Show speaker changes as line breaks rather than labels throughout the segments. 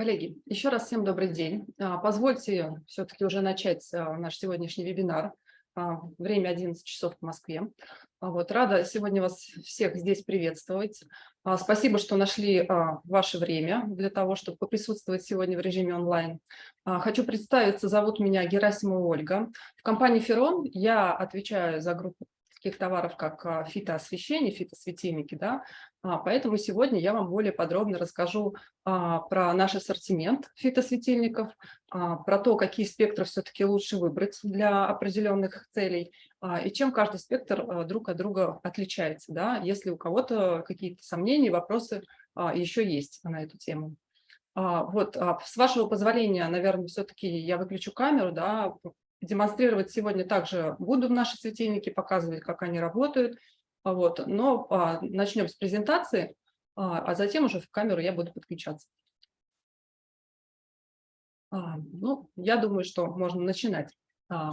Коллеги, еще раз всем добрый день. А, позвольте все-таки уже начать а, наш сегодняшний вебинар. А, время 11 часов в Москве. Вот, рада сегодня вас всех здесь приветствовать. Спасибо, что нашли ваше время для того, чтобы присутствовать сегодня в режиме онлайн. Хочу представиться, зовут меня Герасимова Ольга. В компании «Ферон» я отвечаю за группу таких товаров, как фитоосвещение, фитосветильники. Да? Поэтому сегодня я вам более подробно расскажу про наш ассортимент фитосветильников, про то, какие спектры все-таки лучше выбрать для определенных целей и чем каждый спектр друг от друга отличается, да? если у кого-то какие-то сомнения, вопросы еще есть на эту тему. Вот, с вашего позволения, наверное, все-таки я выключу камеру, да, демонстрировать сегодня также буду в наши светильники, показывать, как они работают. Вот. Но а, начнем с презентации, а, а затем уже в камеру я буду подключаться. А, ну, я думаю, что можно начинать. А,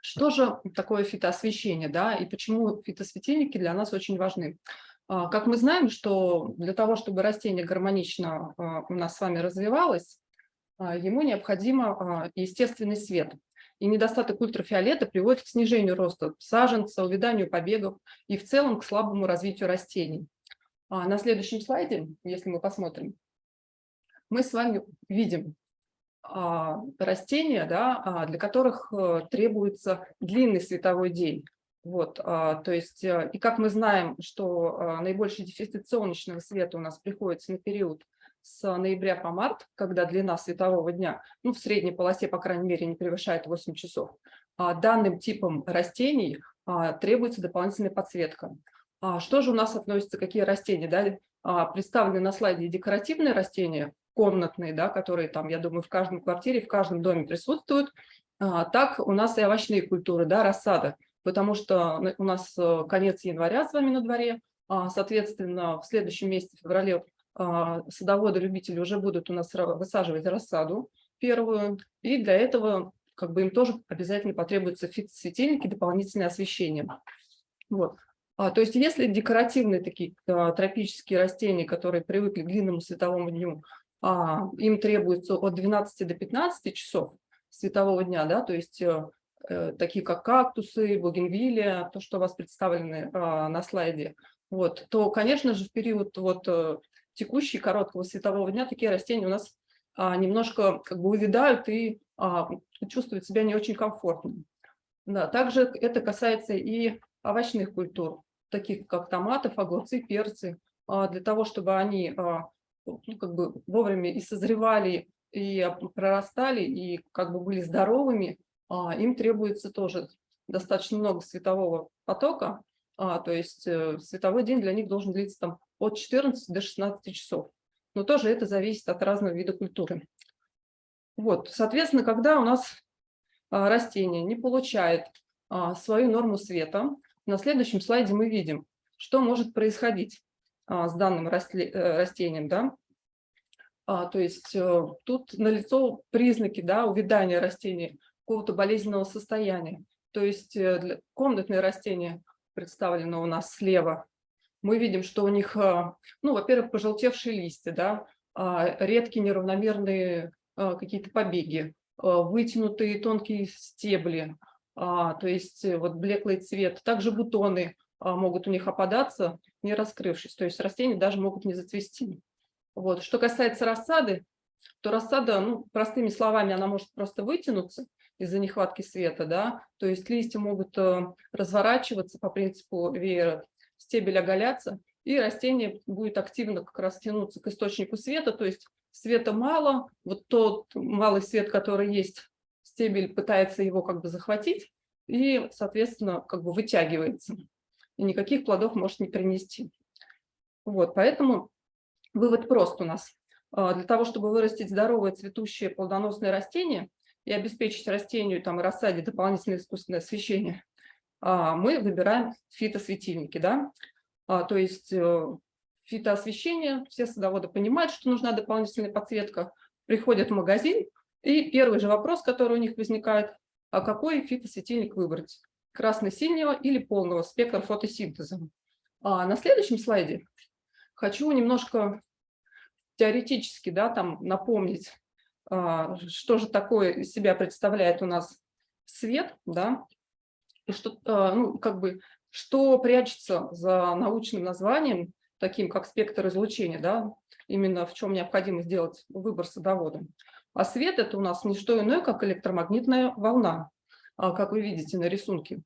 что же такое фитоосвещение, да, и почему фитосветильники для нас очень важны? А, как мы знаем, что для того, чтобы растение гармонично а, у нас с вами развивалось, ему необходимо а, естественный свет. И недостаток ультрафиолета приводит к снижению роста саженца, увяданию побегов и в целом к слабому развитию растений. А, на следующем слайде, если мы посмотрим, мы с вами видим растения, да, для которых э, требуется длинный световой день. Вот, то есть, э, и как мы знаем, что наибольший дефицит солнечного света у нас приходится на период с ноября по март, когда длина светового дня ну, в средней полосе, по крайней мере, не превышает 8 часов, а данным типом растений а, требуется дополнительная подсветка. А что же у нас относится, какие растения? Да? Представлены на слайде декоративные растения, комнатные, да, которые там, я думаю, в каждом квартире, в каждом доме присутствуют. Так у нас и овощные культуры, да, рассада, потому что у нас э, конец января с вами на дворе, соответственно, в следующем месяце, в феврале, садоводы-любители уже будут у нас высаживать рассаду первую, и для этого как бы им тоже обязательно потребуются светильники, дополнительное освещение. Вот. А, то есть если декоративные такие а, тропические растения, которые привыкли к длинному световому дню, а, им требуется от 12 до 15 часов светового дня, да, то есть э, э, такие как кактусы, бугенвилия, то, что у вас представлены а, на слайде, вот, то, конечно же, в период вот текущий короткого светового дня такие растения у нас а, немножко как бы увядают и а, чувствуют себя не очень комфортно. Да, также это касается и овощных культур, таких как томатов, огурцы, перцы, а, для того, чтобы они а, ну, как бы вовремя и созревали, и прорастали, и как бы были здоровыми, а, им требуется тоже достаточно много светового потока, а, то есть э, световой день для них должен длиться там от 14 до 16 часов. Но тоже это зависит от разного вида культуры. Вот, соответственно, когда у нас а, растение не получает а, свою норму света, на следующем слайде мы видим, что может происходить а, с данным э, растением. Да? То есть э, тут налицо признаки да, увядания растения, какого-то болезненного состояния. То есть э, комнатные растения представлено у нас слева, мы видим, что у них, а, ну, во-первых, пожелтевшие листья, да, а, редкие неравномерные а, какие-то побеги, вытянутые тонкие стебли, то есть э, вот блеклый цвет. Также бутоны могут у них опадаться, не раскрывшись, то есть растения даже могут не зацвести. Вот. Что касается рассады, то рассада, ну, простыми словами, она может просто вытянуться из-за нехватки света, да, то есть листья могут э, разворачиваться по принципу веера, стебель оголяться, и растение будет активно как раз тянуться к источнику света, то есть света мало, вот тот малый свет, который есть, стебель пытается его как бы захватить и, соответственно, как бы вытягивается, и никаких плодов может не принести. Вот, поэтому вывод прост у нас. А, для того, чтобы вырастить здоровое цветущее плодоносное растение и обеспечить растению там, рассаде дополнительное искусственное освещение, мы выбираем фитосветильники. Да? А, то есть э, фитоосвещение, все садоводы понимают, что нужна дополнительная подсветка, приходят в магазин, и первый же вопрос, который у них возникает, а какой фитосветильник выбрать? Красно-синего или полного спектра фотосинтеза? А на следующем слайде хочу немножко теоретически да, там напомнить, а, что же такое из себя представляет у нас свет, да, что, а, ну, как бы, что прячется за научным названием, таким как спектр излучения, да, именно в чем необходимо сделать выбор садоводом. А свет – это у нас не что иное, как электромагнитная волна, а, как вы видите на рисунке.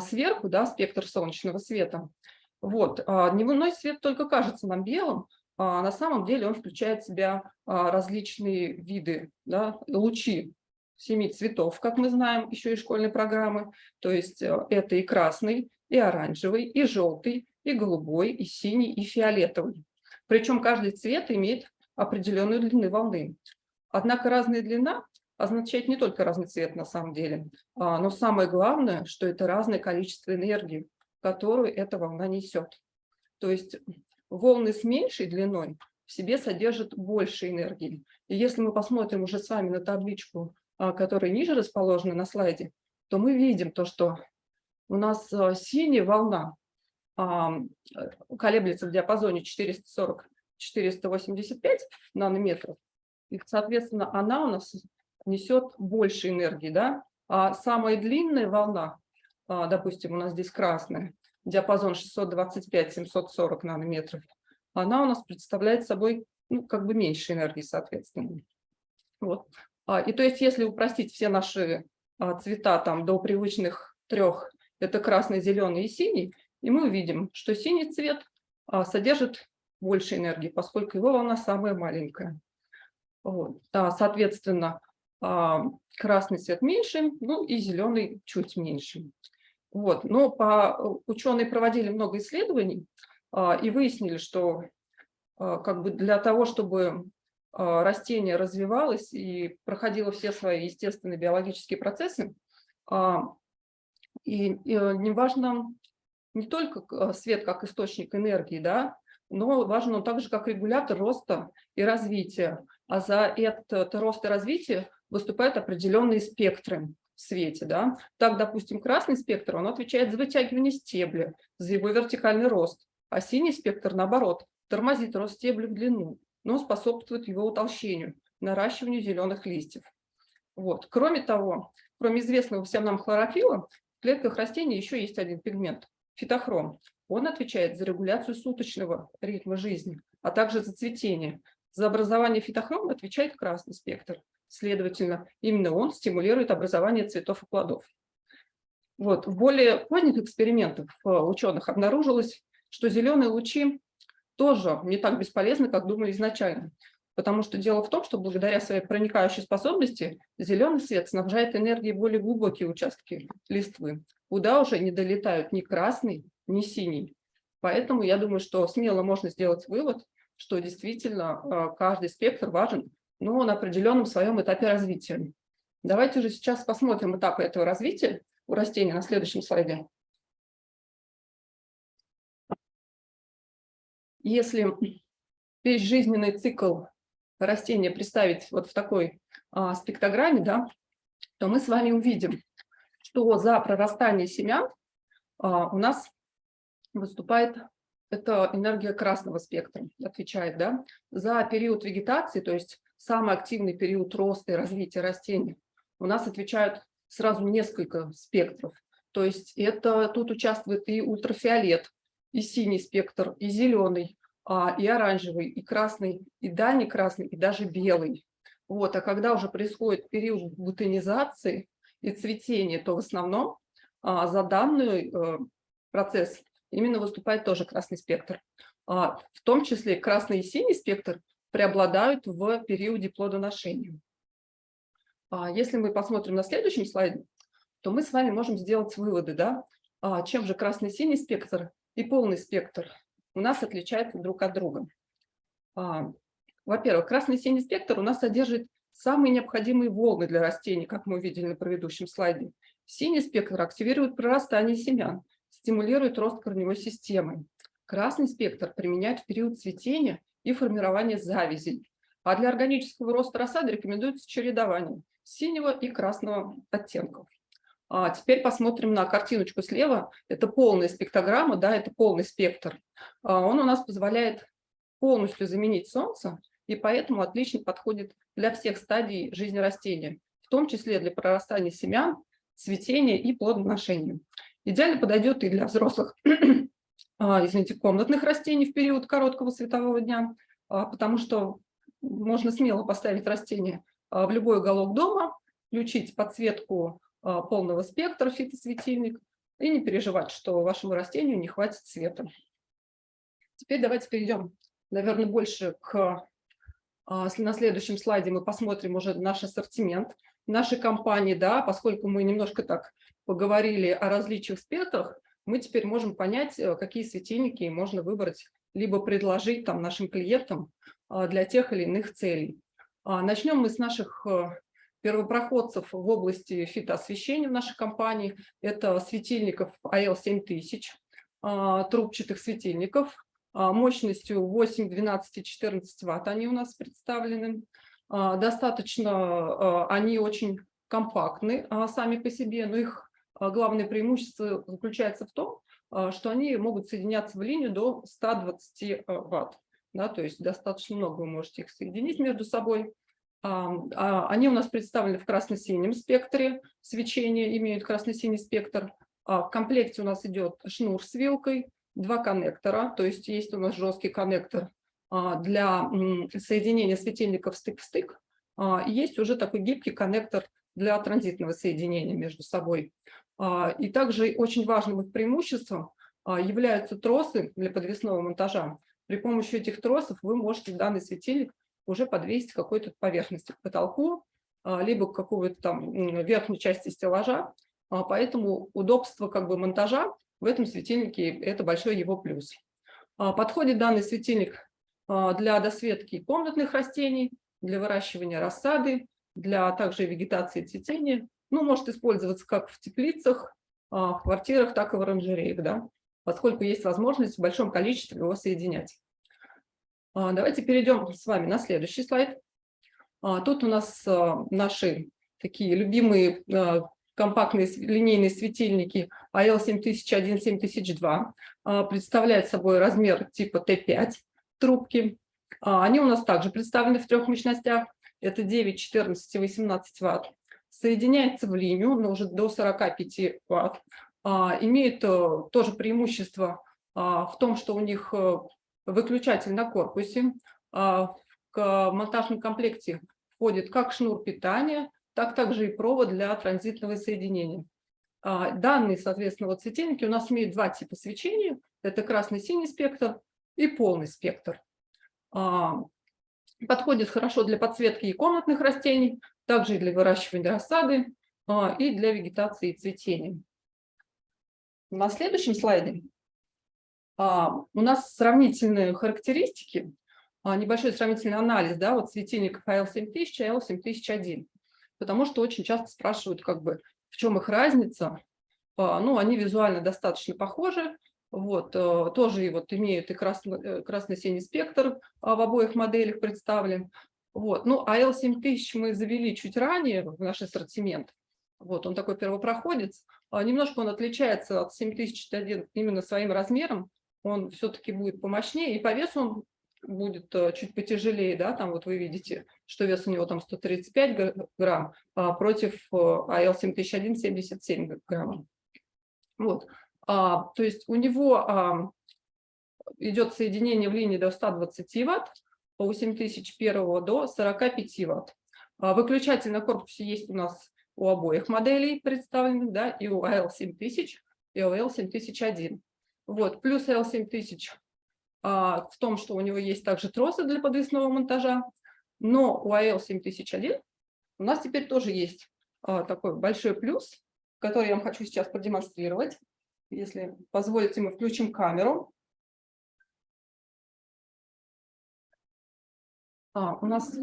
Сверху, да, спектр солнечного света. Вот, дневной свет только кажется нам белым, а на самом деле он включает в себя различные виды, да, лучи семи цветов, как мы знаем, еще и школьной программы. То есть э, это и красный, и оранжевый, и желтый, и голубой, и синий, и фиолетовый. Причем каждый цвет имеет определенную длину волны. Однако разная длина означает не только разный цвет на самом деле, а, но самое главное, что это разное количество энергии, которую эта волна несет. То есть волны с меньшей длиной в себе содержат больше энергии. И если мы посмотрим уже с вами на табличку а, которая ниже расположена на слайде, то мы видим то, что у нас а, синяя волна а, колеблется в диапазоне 440-485 нанометров, и, соответственно, она у нас несет больше энергии, да? А самая длинная волна, допустим, у нас здесь красная, диапазон 625-740 нанометров, она у нас представляет собой ну, как бы меньше энергии, соответственно. Вот. А, и то есть, если упростить все наши а, цвета там до привычных трех, это красный, зеленый и синий, и мы увидим, что синий цвет а, содержит больше энергии, поскольку его волна самая маленькая. Вот. Соответственно, красный цвет меньше, ну и зеленый чуть меньше. Вот. Но по, ученые проводили много исследований и выяснили, что как бы для того, чтобы растение развивалось и проходило все свои естественные биологические процессы. А, и, э, не важно не только а, свет как источник энергии, да, но важен он также как регулятор роста и развития. А за этот рост и развитие выступают определенные спектры в свете. Да? Так, допустим, красный спектр, он отвечает за вытягивание стебля, за его вертикальный рост, а синий спектр, наоборот, тормозит рост стебля в длину но способствует его утолщению, наращиванию зеленых листьев. Вот. Кроме того, кроме известного всем нам хлорофила, в клетках растений еще есть один пигмент – фитохром. Он отвечает за регуляцию суточного ритма жизни, а также за цветение. За образование фитохрома отвечает красный спектр. Следовательно, именно он стимулирует образование цветов и плодов. Вот. В более поздних экспериментах э, ученых обнаружилось, что зеленые лучи тоже не так бесполезны, как думали изначально. Потому что дело в том, что благодаря своей проникающей способности зеленый свет снабжает энергией более глубокие участки листвы, куда уже не долетают ни красный, ни синий. Поэтому я думаю, что смело можно сделать вывод, что действительно а, каждый спектр важен, но на определенном своем этапе развития. Давайте же сейчас посмотрим этапы этого развития у растения на следующем слайде. Если весь жизненный цикл растения представить вот в такой а, спектрограмме, да, то мы с вами увидим, что за прорастание семян а, у нас выступает это энергия красного спектра, отвечает да, за период вегетации, то есть самый активный период роста и развития растений. У нас отвечают сразу несколько спектров. То есть это тут участвует и ультрафиолет, и синий спектр, и зеленый, а, и оранжевый, и красный, и дальний красный, и даже белый. Вот. А когда уже происходит период бутонизации и цветения, то в основном а, за данный э, процесс именно выступает тоже красный спектр. А, в том числе красный и синий спектр преобладают в периоде плодоношения. Если мы посмотрим на следующем слайде, то мы с вами можем сделать выводы, да, чем же красный и синий спектр и полный спектр у нас отличаются друг от друга. А, во-первых, красный синий спектр у нас содержит самые необходимые волны для растений, как мы увидели на предыдущем слайде. Синий спектр активирует прорастание семян, стимулирует рост корневой системы. Красный спектр применяют в период цветения и формирования завязей. А для органического роста рассады рекомендуется чередование синего и красного оттенков. А теперь посмотрим на картиночку слева. Это полная спектрограмма, да, это полный спектр. А он у нас позволяет полностью заменить солнце, и поэтому отлично подходит для всех стадий жизни растения, в том числе для прорастания семян, цветения и плодоношения. Идеально подойдет и для взрослых, а, извините, комнатных растений в период короткого светового дня, а, потому что можно смело поставить растение в любой уголок дома, включить подсветку полного спектра фитосветильник и не переживать, что вашему растению не хватит света. Теперь давайте перейдем, наверное, больше к... На следующем слайде мы посмотрим уже наш ассортимент нашей компании, да, поскольку мы немножко так поговорили о различиях спектрах, мы теперь можем понять, э, какие светильники можно выбрать, либо предложить там нашим клиентам а, для тех или иных целей. А, начнем мы с наших э, первопроходцев в области фитоосвещения в нашей компании. Это светильников AL7000, а, трубчатых светильников, мощностью 8, 12 и 14 ватт они у нас представлены. Достаточно, они очень компактны сами по себе, но их а, главное преимущество заключается в том, а, что они могут соединяться в линию до 120 э, ватт. Да, то есть достаточно много вы можете их соединить между собой. А, они у нас представлены в красно-синем спектре свечения, имеют красно-синий спектр. В комплекте у нас идет шнур с вилкой, два коннектора, то есть есть у нас жесткий коннектор для соединения светильников стык в стык. Есть уже такой гибкий коннектор для транзитного соединения между собой. А, и также очень важным их преимуществом а, являются тросы для подвесного монтажа. При помощи этих тросов вы можете данный светильник уже подвесить какой-то поверхности, к потолку, а, либо к какой-то там верхней части стеллажа. Поэтому удобство как бы монтажа в этом светильнике – это большой его плюс. Подходит данный светильник для досветки комнатных растений, для выращивания рассады, для также вегетации цветения, ну, может использоваться как в теплицах, а, в квартирах, так и в оранжереях, да, поскольку есть возможность в большом количестве его соединять. А, давайте перейдем с вами на следующий слайд. А, тут у нас наши такие любимые компактные линейные светильники AL7001, 7002 представляют собой размер типа Т5 трубки. Они у нас также представлены в трех мощностях. Это 9, 14 и 18 ватт соединяется в линию, но уже до 45 ватт, а, имеет э, тоже преимущество а, в том, что у них э, выключатель на корпусе, а, в монтажном комплекте входит как шнур питания, так также и провод для транзитного соединения. Данные, соответственно, вот светильники у нас имеют два типа свечения. Это красный-синий спектр и полный спектр. Подходит хорошо для подсветки и комнатных растений, также и для выращивания рассады, а, и для вегетации и цветения. На следующем слайде а, у нас сравнительные характеристики, а, небольшой сравнительный анализ да, вот светильников AL7000 и AL7001, потому что очень часто спрашивают, как бы, в чем их разница. Ну, они визуально достаточно похожи, вот, э, тоже и вот имеют и э, красно-синий спектр в обоих моделях представлен. Вот. Ну, а L7000 мы завели чуть ранее в наш ассортимент. Вот, он такой первопроходец. А немножко он отличается от 7001 именно своим размером. Он все-таки будет помощнее, и по весу он будет э, чуть потяжелее, да, там вот вы видите, что вес у него там 135 грамм, а против AL7001 77 грамм. Вот, а, то есть у него а, идет соединение в линии до 120 ватт, по 8001 до 45 ватт. А, выключатель на корпусе есть у нас у обоих моделей представленных, да, и у AL7000, и у AL7001. Вот, плюс AL7000 а, в том, что у него есть также тросы для подвесного монтажа, но у AL7001 у нас теперь тоже есть а, такой большой плюс, который я вам хочу сейчас продемонстрировать. Если позволите, мы включим камеру. А, у нас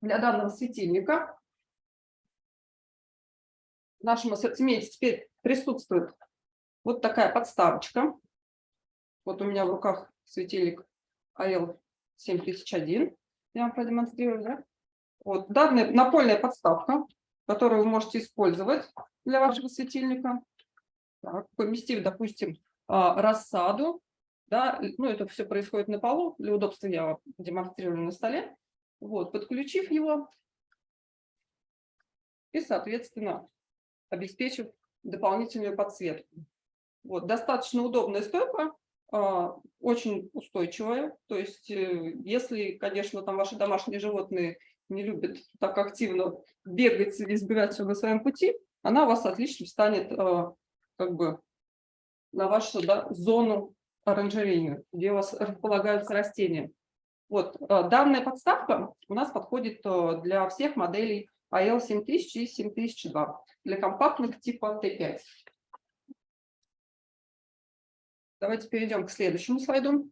для данного светильника в нашем ассортименте теперь присутствует вот такая подставочка. Вот у меня в руках светильник AL7001. Я вам продемонстрирую. Да? Вот данная напольная подставка, которую вы можете использовать для вашего светильника. Так, поместив, допустим, а, рассаду Да, ну, это все происходит на полу. Для удобства я демонстрирую на столе. Вот, подключив его и, соответственно, обеспечив дополнительную подсветку. Вот, достаточно удобная стойка, а, очень устойчивая. То есть, э, если, конечно, там ваши домашние животные не любят так активно бегать или избегать все на своем пути, она у вас отлично встанет а, как бы на вашу да, зону оранжерейную, где у вас располагаются растения. Вот, а, данная подставка у нас подходит для всех моделей AL7000 и 7002, для компактных типа Т5. Давайте перейдем к следующему слайду.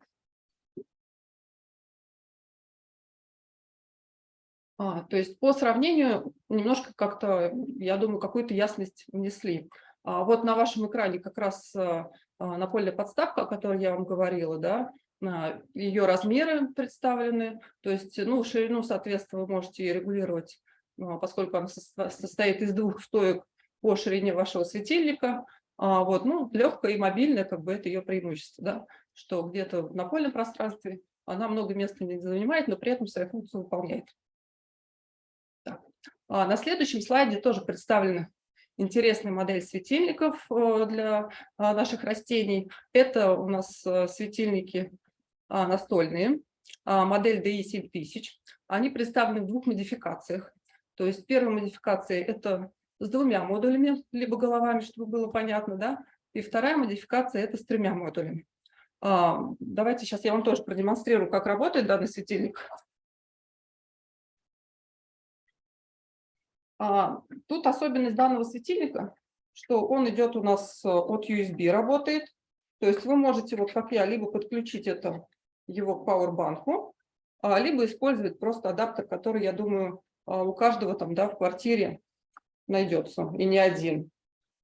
А, то есть по сравнению немножко как-то, я думаю, какую-то ясность внесли. А, вот на вашем экране как раз а, напольная подставка, о которой я вам говорила, да, а, ее размеры представлены, то есть ну, ширину, соответственно, вы можете регулировать, а, поскольку она состоит из двух стоек по ширине вашего светильника, а, вот, ну, легкая и мобильная, как бы это ее преимущество, да, что где-то в напольном пространстве она много места не занимает, но при этом свою функцию выполняет. Так. А на следующем слайде тоже представлена интересная модель светильников э, для а, наших растений. Это у нас э, светильники а, настольные, модель DI 7000. Они представлены в двух модификациях. То есть первая модификация – это с двумя модулями, либо головами, чтобы было понятно, да, и вторая модификация – это с тремя модулями. А, давайте сейчас я вам тоже продемонстрирую, как работает данный светильник. А, тут особенность данного светильника, что он идет у нас от USB, работает. То есть вы можете, вот как я, либо подключить это его к пауэрбанку, либо использовать просто адаптер, который, я думаю, а, у каждого там да, в квартире найдется, и не один.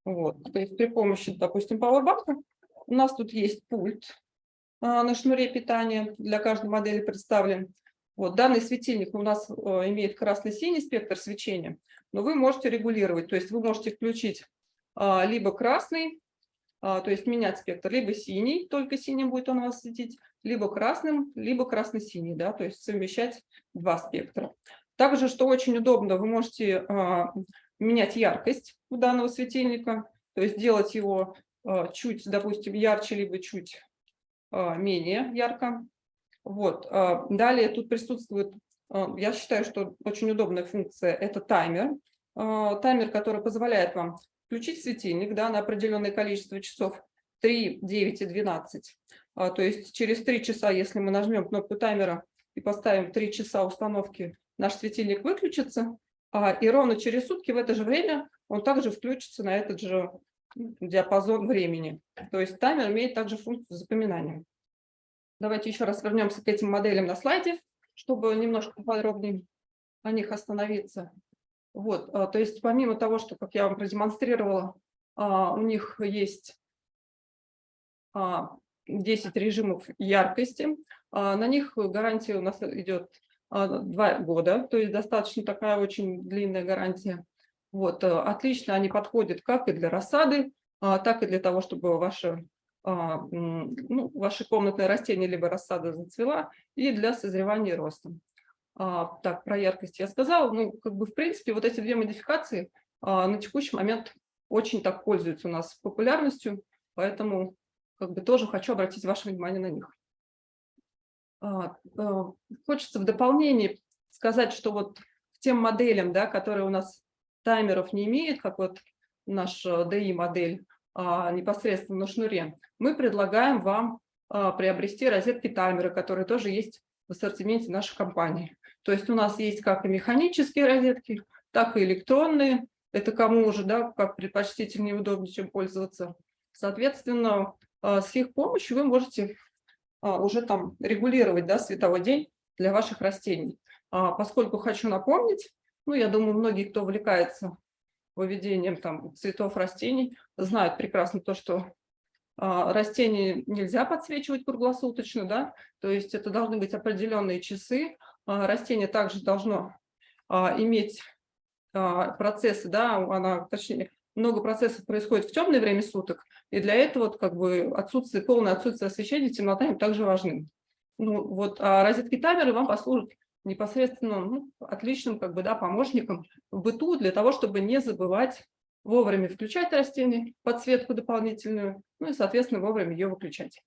Вот. То есть при помощи, допустим, пауэрбанка у нас тут есть пульт а, на шнуре питания, для каждой модели представлен. Вот, данный светильник у нас а, имеет красно-синий спектр свечения, но вы можете регулировать, то есть вы можете включить а, либо красный, а, то есть менять спектр, либо синий, только синим будет он у вас светить, либо красным, либо красно-синий, да, то есть совмещать два спектра. Также, что очень удобно, вы можете менять яркость у данного светильника, то есть делать его а, чуть, допустим, ярче, либо чуть а, менее ярко. Вот. Далее тут присутствует, я считаю, что очень удобная функция – это таймер. Таймер, который позволяет вам включить светильник да, на определенное количество часов 3, 9 и 12. То есть через 3 часа, если мы нажмем кнопку таймера и поставим 3 часа установки, наш светильник выключится, и ровно через сутки в это же время он также включится на этот же диапазон времени. То есть таймер имеет также функцию запоминания. Давайте еще раз вернемся к этим моделям на слайде, чтобы немножко подробнее о них остановиться. Вот, а, то есть помимо того, что, как я вам продемонстрировала, а, у них есть 10 режимов яркости, на них гарантия у нас идет а, два года, то есть достаточно такая очень длинная гарантия. Вот, э, отлично они подходят как и для рассады, а, так и для того, чтобы ваши, а, ну, ваши комнатные растения либо рассада зацвела, и для созревания и роста. Так, про яркость я сказала. Ну, как бы, в принципе, вот эти две модификации на текущий момент очень так пользуются у нас популярностью, поэтому как бы тоже хочу обратить ваше внимание на них. А, а, хочется в дополнение сказать, что вот к тем моделям, да, которые у нас таймеров не имеют, как вот наша DI-модель а, непосредственно на шнуре, мы предлагаем вам приобрести розетки таймера, которые тоже есть в ассортименте нашей компании. То есть у нас есть как и механические розетки, так и электронные. Это кому уже, да, как предпочтительнее и удобнее, чем пользоваться. Соответственно, с их помощью вы можете уже там регулировать да, световой день для ваших растений. А, поскольку хочу напомнить, ну, я думаю, многие, кто увлекается выведением там, цветов растений, знают прекрасно то, что а, растения нельзя подсвечивать круглосуточно, да, то есть это должны быть определенные часы. Растение также должно иметь процессы, да, она, точнее, много процессов происходит в темное время суток, и для этого вот, как бы отсутствие, полное отсутствие освещения, темнота им также важны. Ну, вот, а розетки таймеры вам послужат непосредственно ну, отличным как бы, да, помощником в быту для того, чтобы не забывать вовремя включать растение, подсветку дополнительную, ну и, соответственно, вовремя ее выключать.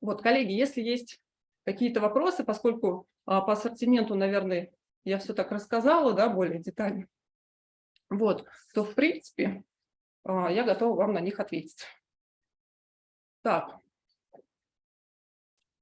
Вот, коллеги, если есть какие-то вопросы, поскольку а, по ассортименту, наверное, я все так рассказала, да, более детально, вот, то, в принципе, а, я готова вам на них ответить. Так,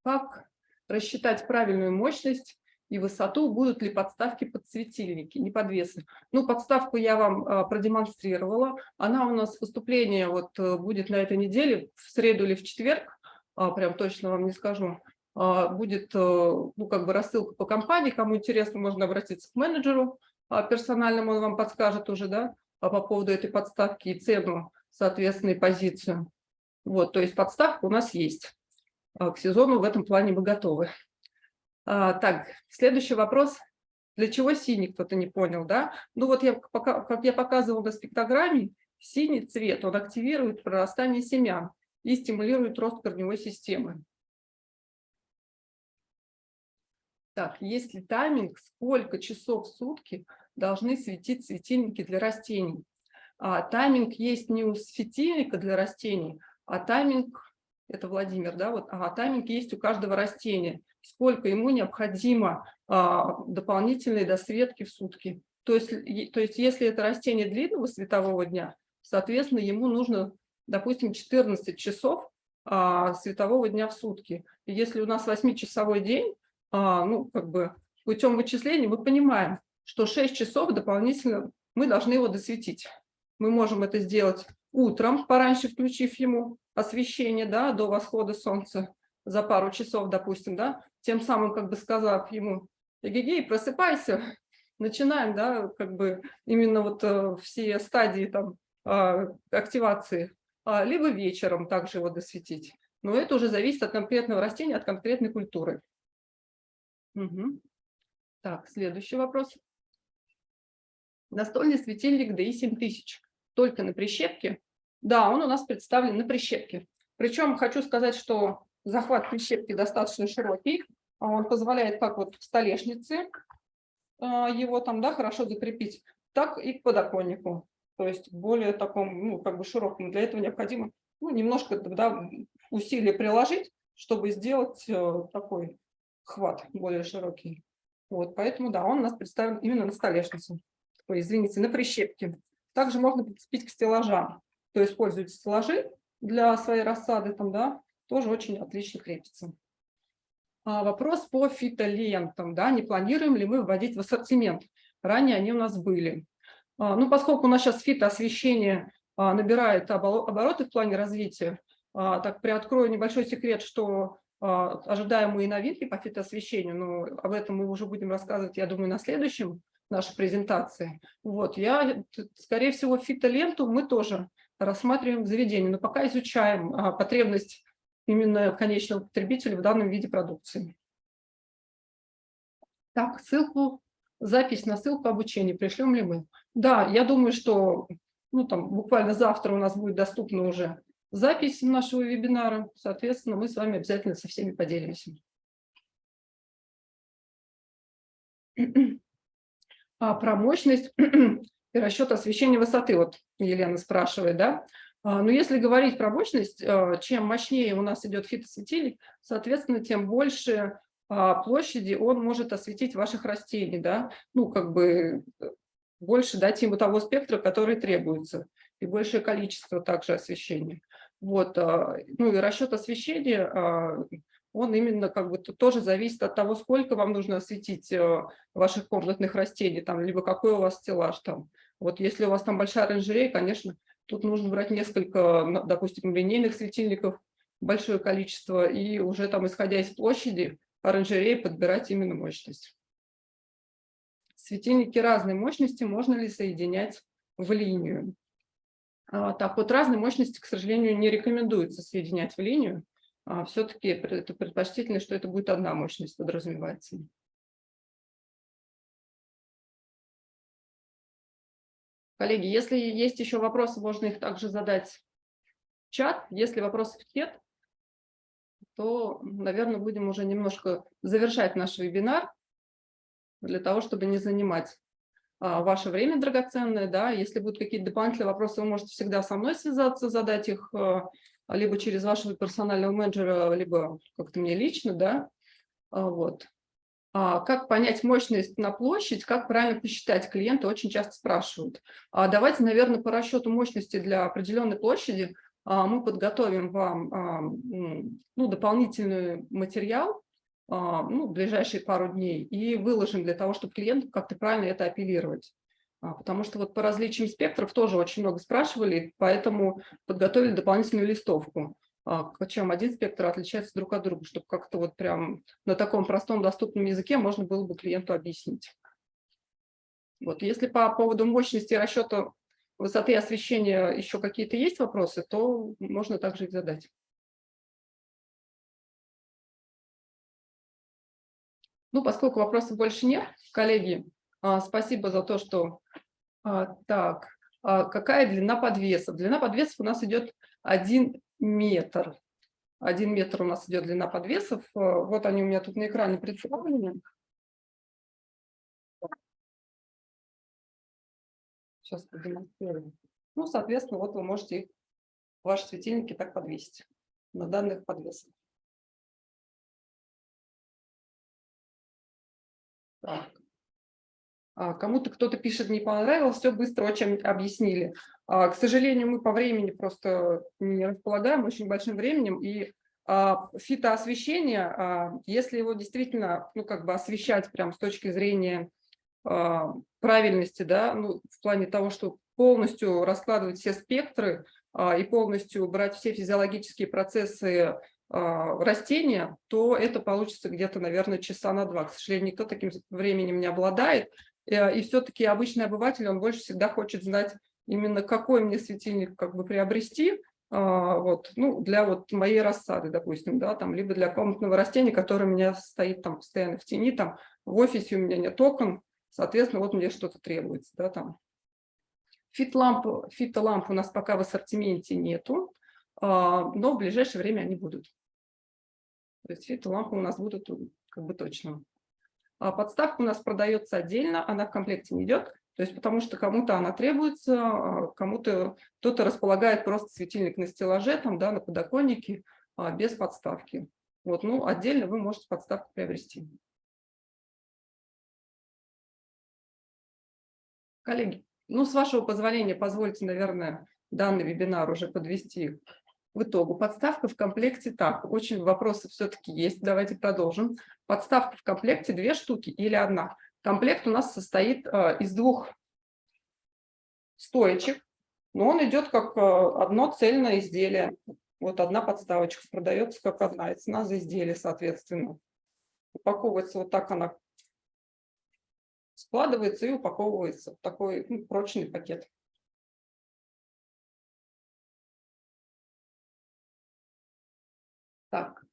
как рассчитать правильную мощность и высоту, будут ли подставки под светильники, не подвесы. Ну, подставку я вам а, продемонстрировала. Она у нас выступление вот э, будет на этой неделе, в среду или в четверг, а, прям точно вам не скажу. Будет, э, ну, как бы рассылка по компании, кому интересно, можно обратиться к менеджеру персональному, он вам подскажет уже, да, по поводу этой подставки и цену, соответственно, и позицию. Вот, то есть подставка у нас есть. К сезону в этом плане мы готовы. А, так, следующий вопрос. Для чего синий, кто-то не понял, да? Ну вот я, пока, как я показывала на спектрограмме, синий цвет, он активирует прорастание семян и стимулирует рост корневой системы. Так, есть ли тайминг, сколько часов в сутки должны светить светильники для растений? А, тайминг есть не у светильника для растений, а тайминг, это Владимир, да, вот, а тайминг есть у каждого растения сколько ему необходимо а, дополнительной досветки в сутки. То есть, то есть если это растение длинного светового дня, соответственно, ему нужно, допустим, 14 часов а, светового дня в сутки. Если у нас 8-часовой день, ну, как бы путем вычисления мы понимаем, что 6 часов дополнительно мы должны его досветить. Мы можем это сделать утром, пораньше включив ему освещение да, до восхода солнца за пару часов, допустим, да, тем самым как бы сказав ему, эгегей, просыпайся, начинаем, да, как бы именно вот э, все стадии там э, активации, а, либо вечером также его досветить. Но это уже зависит от конкретного растения, от конкретной культуры. Угу. Так, следующий вопрос. Настольный светильник DI 7000 только на прищепке? Да, он у нас представлен на прищепке. Причем хочу сказать, что захват прищепки достаточно широкий, а он позволяет как вот в столешнице а, его там, да, хорошо закрепить, так и к подоконнику. То есть более таком, ну, как бы широкому. Для этого необходимо ну, немножко да, усилия приложить, чтобы сделать э, такой хват более широкий. Вот, поэтому, да, он у нас представлен именно на столешнице. Ой, извините, на прищепке. Также можно прицепить к стеллажам. То есть стеллажи для своей рассады, там, да, тоже очень отлично крепится. А, вопрос по фитолентам. Да, не планируем ли мы вводить в ассортимент? Ранее они у нас были. А, ну, поскольку у нас сейчас фитоосвещение а, набирает обороты в плане развития, так приоткрою небольшой секрет, что ожидаемые новинки по фитоосвещению, но об этом мы уже будем рассказывать, я думаю, на следующем нашей презентации. Вот, я, скорее всего, фитоленту мы тоже рассматриваем в заведении, но пока изучаем потребность именно конечного потребителя в данном виде продукции. Так, ссылку, запись на ссылку обучения пришлем ли мы? Да, я думаю, что ну, там, буквально завтра у нас будет доступна уже запись нашего вебинара. Соответственно, мы с вами обязательно со всеми поделимся. А про мощность и расчет освещения высоты, вот Елена спрашивает, да? А, но если говорить про мощность, а, чем мощнее у нас идет фитосветильник, соответственно, тем больше а, площади он может осветить ваших растений, да, ну, как бы э, больше дать ему того спектра, который требуется, и большее количество также освещения. Вот, ну и расчет освещения, он именно как бы тоже зависит от того, сколько вам нужно осветить ваших комнатных растений, там, либо какой у вас стеллаж там. Вот если у вас там большая оранжерея, конечно, Тут нужно брать несколько, допустим, линейных светильников, большое количество, и уже там, исходя из площади, оранжереи подбирать именно мощность. Светильники разной мощности можно ли соединять в линию? А, так вот, разной мощности, к сожалению, не рекомендуется соединять в линию. А, Все-таки это предпочтительно, что это будет одна мощность подразумевается. Коллеги, если есть еще вопросы, можно их также задать в чат. Если вопросов нет, то, наверное, будем уже немножко завершать наш вебинар для того, чтобы не занимать ваше время драгоценное. Да? Если будут какие-то дополнительные вопросы, вы можете всегда со мной связаться, задать их а, либо через вашего персонального менеджера, либо как-то мне лично. Да? А, вот. А, как понять мощность на площадь, как правильно посчитать, клиенты очень часто спрашивают. А, давайте, наверное, по расчету мощности для определенной площади мы подготовим вам ну, дополнительный материал ну, в ближайшие пару дней и выложим для того, чтобы клиенту как-то правильно это апеллировать. Потому что вот по различиям спектров тоже очень много спрашивали, поэтому подготовили дополнительную листовку. А, чем один спектр отличается друг от друга, чтобы как-то вот прям на таком простом доступном языке можно было бы клиенту объяснить. Вот, если по поводу мощности расчета высоты освещения еще какие-то есть вопросы, то можно также их задать. Ну, поскольку вопросов больше нет, коллеги, а, спасибо за то, что... А, так, какая длина подвесов? Длина подвесов у нас идет 1 метр. Один метр у нас идет длина подвесов. Вот они у меня тут на экране представлены. Сейчас продемонстрирую. Ну, соответственно, вот вы можете ваши светильники так подвесить на данных подвесах. Так. А, кому-то кто-то пишет, не понравилось, все быстро очень объяснили. А, к сожалению, мы по времени просто не располагаем очень большим временем, и а, фитоосвещение, если его действительно, ну, как бы освещать прям с точки зрения правильности, да, ну, в плане того, что полностью раскладывать все спектры и полностью брать все физиологические процессы растения, то это получится где-то, наверное, часа на два. К сожалению, никто таким временем не обладает. И все-таки обычный обыватель, он больше всегда хочет знать именно какой мне светильник как бы приобрести, а, вот, ну, для вот моей рассады, допустим, да, там, либо для комнатного растения, которое у меня стоит там постоянно в тени, там, в офисе у меня нет окон, соответственно, вот мне что-то требуется, да, там. Фит-ламп, фитоламп у нас пока в ассортименте нету, а, но в ближайшее время они будут. То есть фитолампы у нас будут как бы точно. А подставка у нас продается отдельно, она в комплекте не идет, то есть потому что кому-то она требуется, а кому-то кто-то располагает просто светильник на стеллаже, там, да, на подоконнике, а, без подставки. Вот, ну, отдельно вы можете подставку приобрести. Коллеги, ну, с вашего позволения, позвольте, наверное, данный вебинар уже подвести в итогу подставка в комплекте так, очень вопросы все-таки есть, давайте продолжим. Подставка в комплекте две штуки или одна. Комплект у нас состоит э, из двух стоечек, но он идет как э, одно цельное изделие. Вот одна подставочка продается как одна, цена за изделие, соответственно. Упаковывается вот так она, складывается и упаковывается в такой ну, прочный пакет. Так,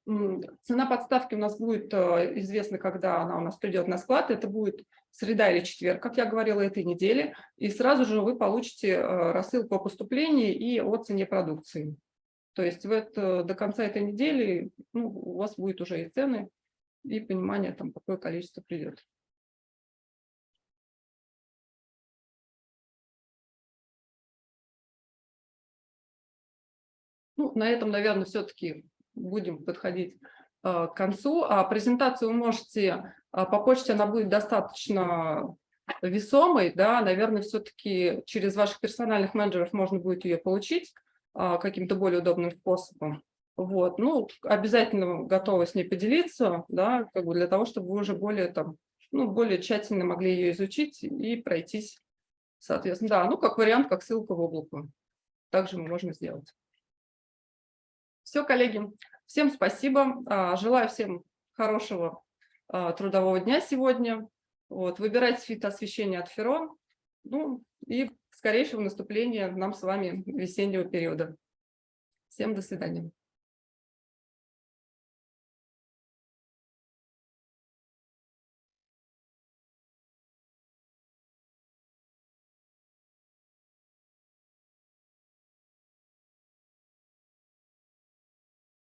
цена подставки у нас будет э, известна, когда она у нас придет на склад. Это будет среда или четверг, как я говорила, этой недели. И сразу же вы получите э, рассылку о поступлении и о цене продукции. То есть в это, до конца этой недели ну, у вас будет уже и цены, и понимание, там, какое количество придет. Ну, на этом, наверное, все-таки будем подходить э, к концу. А презентацию вы можете а, по почте, она будет достаточно весомой, да, наверное, все-таки через ваших персональных менеджеров можно будет ее получить а, каким-то более удобным способом. Вот, ну, обязательно готова с ней поделиться, да, как бы для того, чтобы вы уже более там, ну, более тщательно могли ее изучить и пройтись, соответственно, да, ну, как вариант, как ссылка в облако. Также мы можем сделать. Все, коллеги, всем спасибо. А, желаю всем хорошего а, трудового дня сегодня. Вот, выбирайте фитоосвещение от Ферон. Ну и скорейшего наступления нам с вами весеннего периода. Всем до свидания.